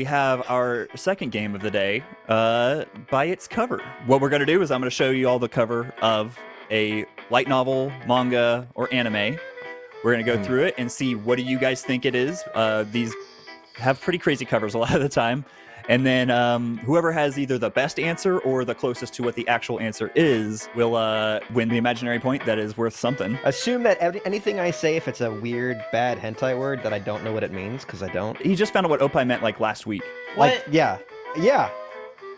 we have our second game of the day uh, by its cover. What we're going to do is I'm going to show you all the cover of a light novel, manga, or anime. We're going to go Hmm. through it and see what do you guys think it is. Uh, these have pretty crazy covers a lot of the time. And then um, whoever has either the best answer or the closest to what the actual answer is will uh, win the imaginary point that is worth something. Assume that every, anything I say, if it's a weird, bad hentai word, that I don't know what it means, because I don't. He just found out what Opie meant like last week. Like, yeah, yeah.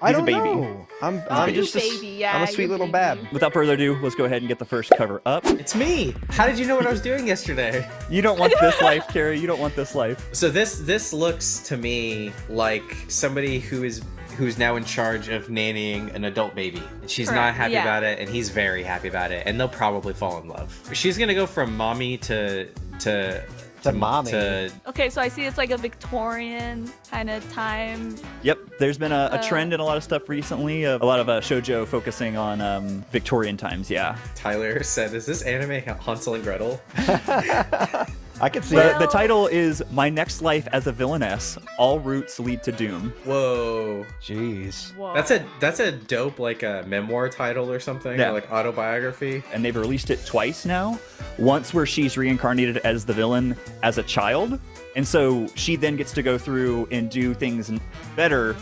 I He's a don't baby. know. I'm, a I'm baby. just a, s- baby, yeah, I'm a sweet little baby. bab. Without further ado, let's go ahead and get the first cover up. It's me. How did you know what I was doing yesterday? You don't want this life, Carrie. You don't want this life. So this this looks to me like somebody who is who's now in charge of nannying an adult baby. She's not happy yeah. about it, and he's very happy about it, and they'll probably fall in love. She's gonna go from mommy to to To mommy. to Okay, so I see it's like a Victorian kind of time. Yep, there's been a, a Uh, trend in a lot of stuff recently. Of a lot of uh, shojo focusing on um, Victorian times. Yeah, Tyler said, "Is this anime Hansel and Gretel?" I can see the, it. The title is "My Next Life as a Villainess: All Routes Lead to Doom." Whoa, Jeez. Whoa. that's a that's a dope like a memoir title or something, Yeah. or like autobiography. and they've released it twice now. Once where she's reincarnated as the villain as a child, and so she then gets to go through and do things better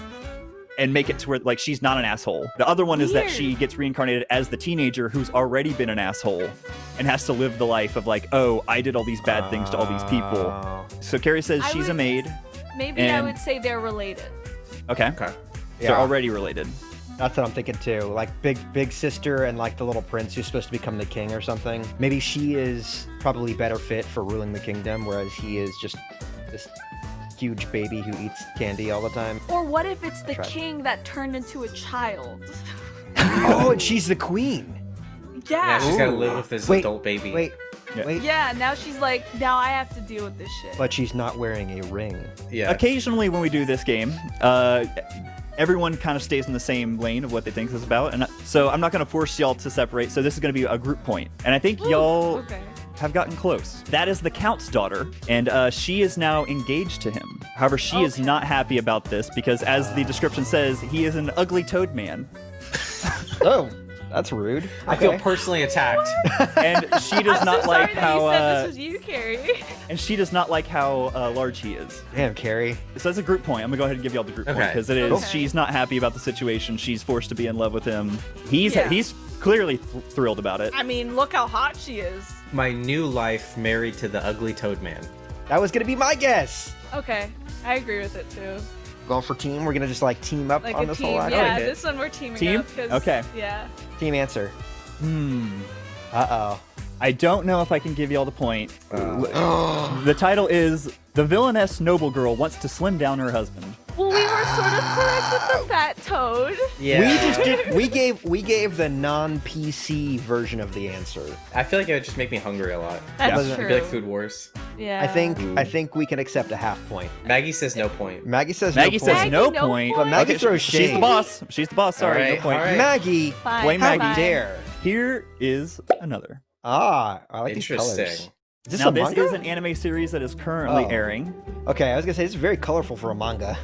and make it to where like she's not an asshole. The other one is that she gets reincarnated as the teenager who's already been an asshole and has to live the life of like, oh, I did all these bad things to all these people. Oh. So Carrie says I she's a maid. Maybe I would say they're related. Okay. Okay. So Yeah. already related. That's what I'm thinking too. Like big big sister and like the little prince who's supposed to become the king or something. Maybe she is probably better fit for ruling the kingdom, whereas he is just this huge baby who eats candy all the time. Or what if it's the Try- king that turned into a child? oh, and she's the queen. Yeah, Yeah. she's gotta live with this Wait, adult baby. Wait, Yeah. wait. Yeah, now she's like, now I have to deal with this shit. But she's not wearing a ring. Yeah. Occasionally, when we do this game, uh, everyone kind of stays in the same lane of what they think this is about, and so I'm not going to force y'all to separate. So this is going to be a group point, and I think y'all Okay. Have gotten close. That is the Count's daughter, and uh, she is now engaged to him. However, she is not happy about this because, as the description says, he is an ugly toad man, Oh, that's rude. I feel personally attacked. and she does I'm not so like sorry that how you said uh, this was you, Carrie. and she does not like how uh, large he is. Damn, Carrie. So that's a group point. I'm gonna go ahead and give y'all the group point because it is. Okay. She's not happy about the situation. She's forced to be in love with him. He's Yeah. he's clearly th- thrilled about it. I mean, look how hot she is. My new life married to the ugly toad man. That was gonna be my guess. Okay, I agree with it too. Going for team. We're gonna just like team up Like on a this team. whole act. Yeah, like it. this one we're teaming Team? up. 'cause- Okay. Yeah. Team answer. Hmm. Uh oh. I don't know if I can give y'all the point. Oh. The title is "The Villainess Noble Girl Wants to Slim Down Her Husband." Well, we were sort of correct with the fat toad. Yeah. We just did. We gave. We gave the non-PC version of the answer. I feel like it would just make me hungry a lot. That's Wasn't- true. It'd be like Food Wars. Yeah. I think. I think we can accept a half point. Maggie says no point. Maggie says. Maggie no says point. no Maggie, no point. point. But Maggie Okay, throws She's the boss. She's the boss. Sorry, Alright, no point. alright. Maggie. Fine, Blame How Maggie. dare? Here is another. Ah, I like these colors. Is this now a this manga? is an anime series that is currently Oh. airing. Okay, I was gonna say this is very colorful for a manga.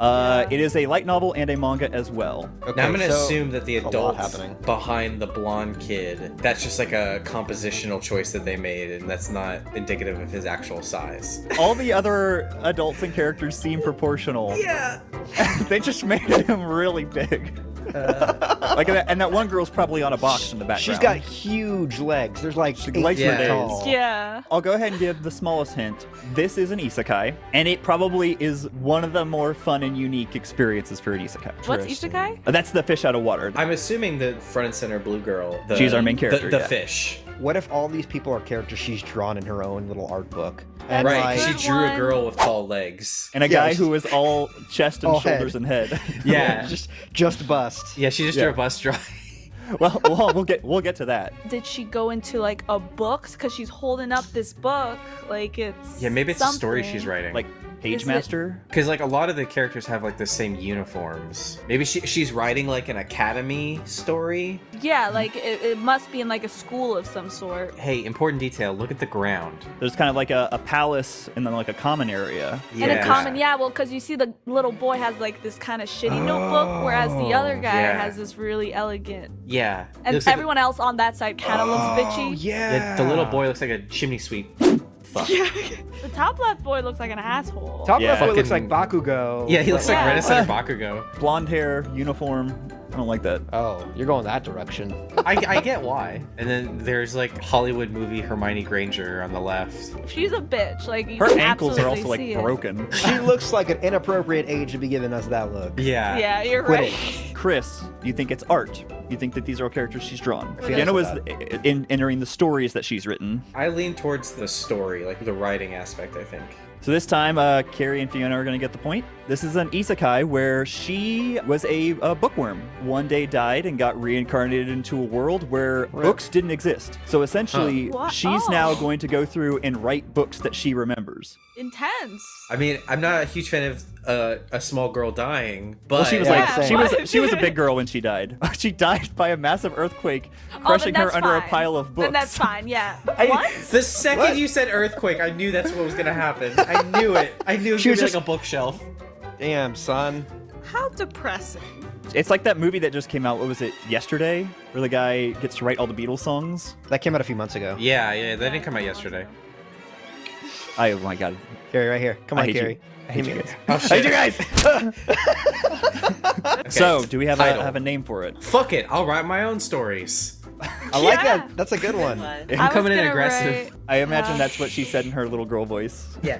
Uh, It is a light novel and a manga as well. Okay, Now I'm gonna so- assume that the a adult behind the blonde kid, that's just like a compositional choice that they made, and that's not indicative of his actual size. All the other adults and characters seem proportional. Yeah. they just made him really big. Like that, and that one girl's probably on a box in the background. She's got huge legs. There's like She eight likes feet days. tall. Yeah. I'll go ahead and give the smallest hint. This is an isekai, and it probably is one of the more fun and unique experiences for an isekai. What's Interesting. isekai? Uh, That's the fish out of water. I'm assuming the front and center blue girl. The, She's our main the- character, The, yeah. fish. What if all these people are characters she's drawn in her own little art book? That's right. like- she Good drew a girl with tall legs. and a Yeah, guy she- who is all chest and All shoulders head. and head. Yeah. just just bust. yeah, she just Yeah. drew a bus drawing. well, well, we'll get we'll get to that. Did she go into like a book? Because she's holding up this book, like it's. yeah, maybe it's a story she's writing. Like Page it- Master. Because like a lot of the characters have like the same uniforms. Maybe she she's writing like an academy story. Yeah, like it, it must be in like a school of some sort. Hey, important detail. Look at the ground. There's kind of like a, a palace and then like a common area. Yeah. And a common, yeah, well, because you see the little boy has like this kind of shitty notebook, whereas the other oh, guy yeah. has this really elegant. Yeah. And looks like a- everyone else on that side kind of looks oh, bitchy. yeah. the, the little boy looks like a chimney sweep. Fuck. The top left boy looks like an asshole. Top Yeah. left boy looks like Fucking- Bakugo. Yeah, he looks like Yeah. Renaissance Bakugo. Blonde hair, uniform. I don't like that. Oh, you're going that direction. I, I get why. And then there's like Hollywood movie Hermione Granger on the left. She's a bitch. Like you Her can ankles are also like it. broken. she looks like an inappropriate age to be giving us that look. Yeah. Yeah, you're Quit right. it. Chris, do you think it's art? You think that these are all characters she's drawn? feel Fiona was in, entering the stories that she's written. I lean towards the story, like the writing aspect, I think. So this time, uh, Carrie and Fiona are going to get the point. This is an isekai where she was a, a bookworm. One day died and got reincarnated into a world where books didn't exist. So essentially, Huh. What? she's now Oh. going to go through and write books that she remembers. Intense. I mean, I'm not a huge fan of uh, a small girl dying, but Well, she was Yeah, like same. she was she was a big girl when she died. she died by a massive earthquake, Oh, crushing her that's under a pile of books. Then that's fine. Yeah. I- what? The second What? you said earthquake, I knew that's what was gonna happen. I knew it. I knew it was She was just- like a bookshelf. Damn, son. How depressing. It's like that movie that just came out. What was it? Yesterday, where the guy gets to write all the Beatles songs. That came out a few months ago. Yeah, yeah, that didn't come out yesterday. I, oh my god. Carrie, right here. Come I on, hate you. I hate Give you guys. Oh I hate you guys. Okay. So, do we have a, have a name for it? Fuck it, I'll write my own stories. I like Yeah. that. That's a good one. I'm coming in aggressive. I imagine Uh, that's what she said in her little girl voice. Yeah.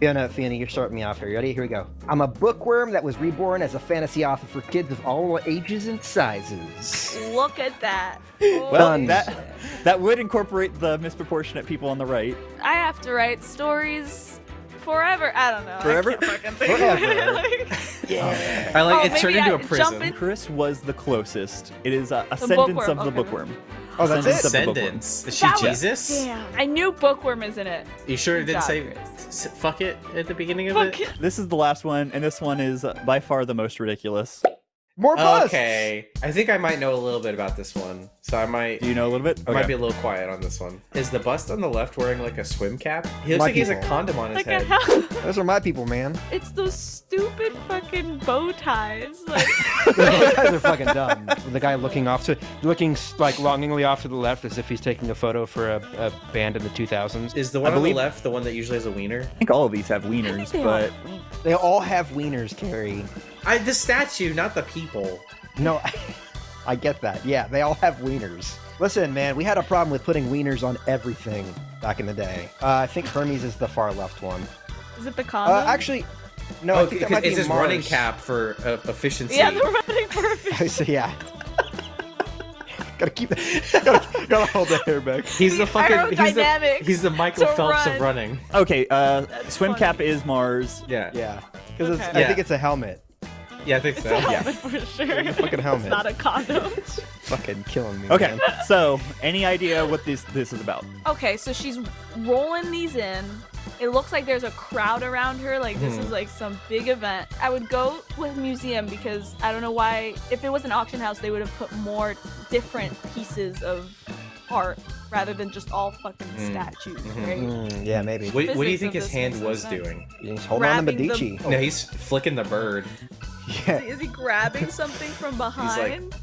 Fiona, Fiona, you're starting me off here. You ready? Here we go. I'm a bookworm that was reborn as a fantasy author for kids of all ages and sizes. Look at that. Well, Done. that that would incorporate the misproportionate people on the right. I have to write stories forever. I don't know. Forever? I can't fucking think Forever. Like- Yeah. I like Oh, it's turned maybe into a jump prison. in- Chris was the closest. It is uh, Ascendance bookworm, of the okay. Bookworm. Oh, that's Ascendance it? of the Bookworm. Is she That was- Jesus? Damn. I knew bookworm is in it. You sure it Good didn't job, say Chris. s- fuck it at the beginning of it? it. This is the last one, and this one is uh, by far the most ridiculous. More busts. Okay. I think I might know a little bit about this one. So I might Do you know a little bit? I might be a little quiet on this one. Is the bust on the left wearing like a swim cap? He looks My like he has a condom on his Like a head. hell. Those are my people, man. It's those stupid fucking bow ties. Like, Those guys are fucking dumb. The guy looking off to, looking like longingly off to the left as if he's taking a photo for a, a band in the 2000s. Is the I one on believe- the left the one that usually has a wiener? I think all of these have wieners, they but They all have wieners, Carrie. I the statue, not the people. No, I get that. Yeah, they all have wieners. Listen, man, we had a problem with putting wieners on everything back in the day. Uh, I think Hermes is the far left one. is it the condom? Uh, actually, no, I oh, think that because might be it's his Mars. running cap for uh, efficiency. Yeah, they're running perfect. I see, yeah. gotta keep gotta, gotta hold that hair back. He's the fucking he's the, he's the Michael Phelps run. of running. okay. Uh, That's swim funny. cap is Mars. Yeah. Yeah, because Okay. I Yeah. think it's a helmet. Yeah, I think It's so. a Yeah. for sure. a fucking helmet. It's not a condom. Fucking killing me. Okay, man. so any idea what this this is about? Okay, so she's rolling these in. It looks like there's a crowd around her. Like this Mhm. is like some big event. I would go with museum because I don't know why. If it was an auction house, they would have put more different pieces of art rather than just all fucking Mm. statues, Mhm. right? Mm, yeah, maybe. What, what do you Physics think of his this hand makes no was sense. doing? He's holding on to Grabbing the- Medici. No, he's flicking the bird. Yeah. Is he grabbing something from behind?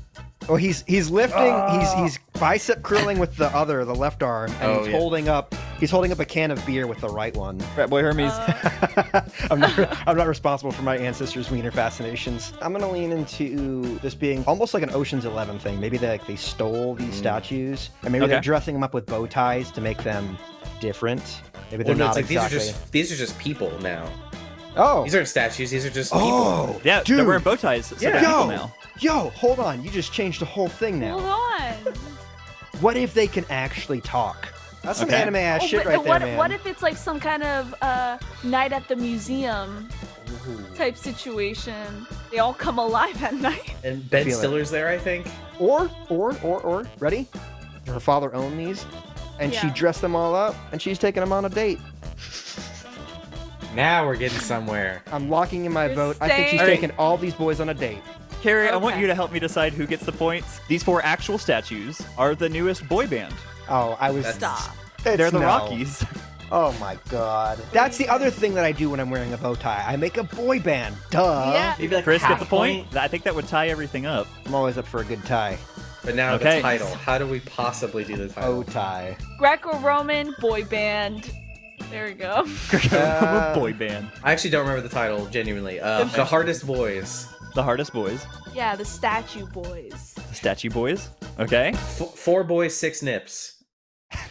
Oh, he's he's lifting. He's Oh. he's bicep curling with the other, the left arm, and Oh, he's yeah. holding up. He's holding up a can of beer with the right one. Rat Boy Hermes. Uh, I'm not. I'm not responsible for my ancestors' wiener fascinations. I'm gonna lean into this being almost like an Ocean's Eleven thing. Maybe they like, they stole these Mm. statues, and maybe they're dressing them up with bow ties to make them different. Maybe they're Well, no, not it's like exactly. these are just these are just people now. Oh. These aren't statues. These are just people. oh. yeah, dude. they're wearing bow ties. So Yeah. they're people Yo. now. Yo, hold on. You just changed the whole thing now. hold on. What if they can actually talk? That's some Okay. anime ass Oh, shit right what, there, man. what if it's like some kind of uh, night at the museum type situation? They all come alive at night. And Ben Feel it. Stiller's there, I think. Or, or, or, or, ready? Her father owned these, and she dressed them all up, and she's taking them on a date. Now we're getting somewhere. I'm locking in my You're vote. I think she's staying- taking all these boys on a date. Carrie, I want you to help me decide who gets the points. These four actual statues are the newest boy band. Oh, I was. Stop. It's They're the no. Rockies. Oh my god. That's the other thing that I do when I'm wearing a bow tie. I make a boy band. Duh. Yeah. Maybe like Chris, half get the point? I think that would tie everything up. I'm always up for a good tie. But now Okay. the title. How do we possibly do the title? Bow tie. Greco-Roman boy band. There we go. Uh, boy band. I actually don't remember the title, genuinely. Uh, the Hardest Boys. The hardest boys. Yeah, the statue boys. The statue boys. Okay. F- four boys, six nips.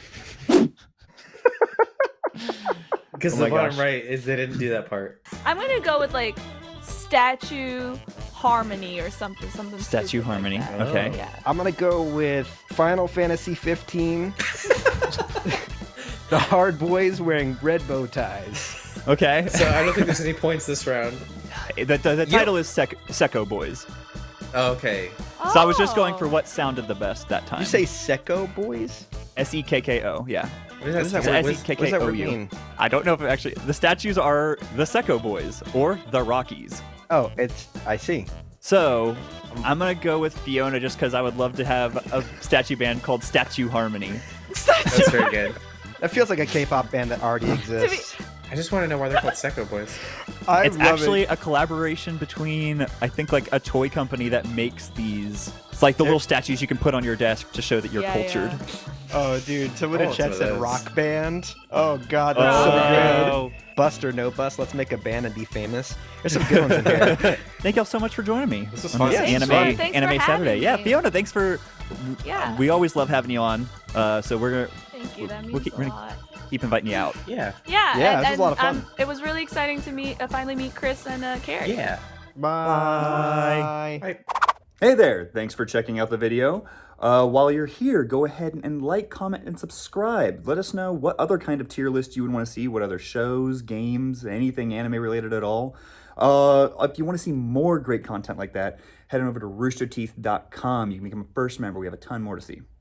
Because Oh the my bottom gosh. right is they didn't do that part. I'm gonna go with like statue harmony or something. Something. Statue stupid like harmony. that. Okay. Yeah. I'm gonna go with Final Fantasy 15. the hard boys wearing red bow ties. Okay. So I don't think there's any points this round. the, the, the You- title is Sec- Sekko Boys. Oh, okay. So I was just going for Oh. what sounded the best that time. You say Sekko boys? S E K K O. Yeah. What does that that word- what- for? K- What does that word mean? I don't know if it actually. The statues are the Sekko Boys or the Rockies. Oh, it's. I see. So I'm gonna go with Fiona just because I would love to have a statue band called Statue Harmony. That's very good. That feels like a K-pop band that already exists. I just want to know why they're called Sekko Boys. I it's actually it. a collaboration between I think like a toy company that makes these. It's like the little statues you can put on your desk to show that you're Yeah, cultured. yeah. Oh, dude! Someone Oh, in chat said rock band. Oh God, that's so Oh. good. Bust or no bust? Let's make a band and be famous. There's some good ones in here. Thank y'all so much for joining me This was fun. this Yeah, anime fun. Anime having Saturday. Yeah. Fiona, thanks for. Yeah. We always love having you on. Uh, so we're gonna Thank you. That We'll keep- a lot. keep inviting you out. Yeah. Yeah. Yeah, and, this was a lot of fun. Um, it was really exciting to meet, uh, finally meet Chris and uh, Carrie. Yeah. Bye. Bye. Hey there, thanks for checking out the video. Uh, while you're here, go ahead and like, comment, and subscribe. Let us know what other kind of tier list you would want to see, what other shows, games, anything anime related at all. Uh, if you want to see more great content like that, head on over to roosterteeth.com. You can become a first member. We have a ton more to see.